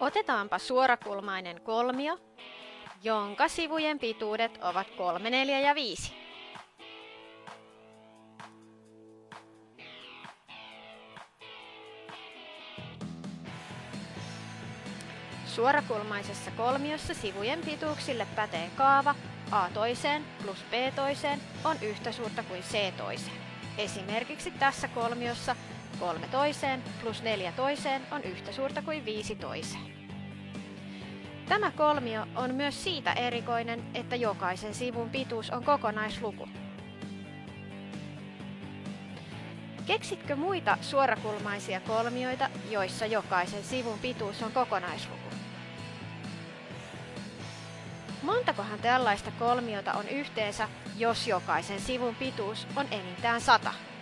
Otetaanpa suorakulmainen kolmio, jonka sivujen pituudet ovat 3, 4 ja 5. Suorakulmaisessa kolmiossa sivujen pituuksille pätee kaava A toiseen plus B toiseen on yhtä suurta kuin C toiseen. Esimerkiksi tässä kolmiossa 3 toiseen plus 4 toiseen on yhtä suurta kuin 5 toiseen. Tämä kolmio on myös siitä erikoinen, että jokaisen sivun pituus on kokonaisluku. Keksitkö muita suorakulmaisia kolmioita, joissa jokaisen sivun pituus on kokonaisluku? Montakohan tällaista kolmiota on yhteensä, jos jokaisen sivun pituus on enintään 100?